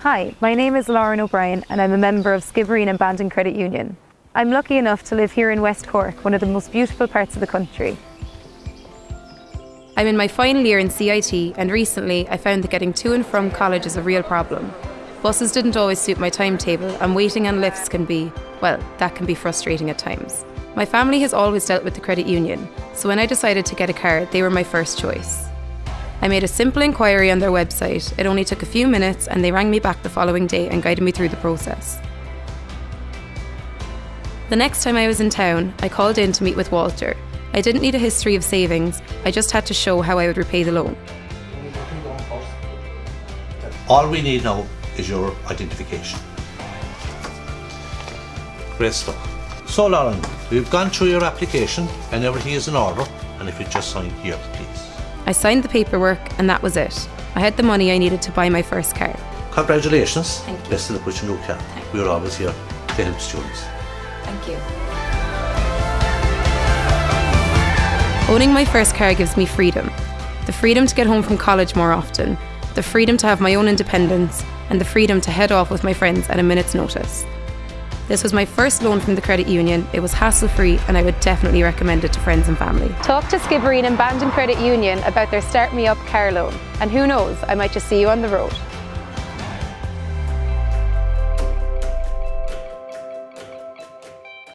Hi, my name is Lauren O'Brien and I'm a member of Skibbereen and Bandon Credit Union. I'm lucky enough to live here in West Cork, one of the most beautiful parts of the country. I'm in my final year in CIT and recently I found that getting to and from college is a real problem. Buses didn't always suit my timetable and waiting on lifts can be, well, that can be frustrating at times. My family has always dealt with the credit union, so when I decided to get a car, they were my first choice. I made a simple inquiry on their website. It only took a few minutes and they rang me back the following day and guided me through the process. The next time I was in town, I called in to meet with Walter. I didn't need a history of savings, I just had to show how I would repay the loan. All we need now is your identification. Great stuff. So Lauren, we've gone through your application and everything is in order and if you just sign here please. I signed the paperwork and that was it. I had the money I needed to buy my first car. Congratulations. Thank you. Best of luck with your new. We're always here to help students. Thank you. Owning my first car gives me freedom. The freedom to get home from college more often, the freedom to have my own independence, and the freedom to head off with my friends at a minute's notice. This was my first loan from the credit union. It was hassle free and I would definitely recommend it to friends and family. Talk to Skibbereen and Bandon Credit Union about their Start Me Up car loan. And who knows, I might just see you on the road.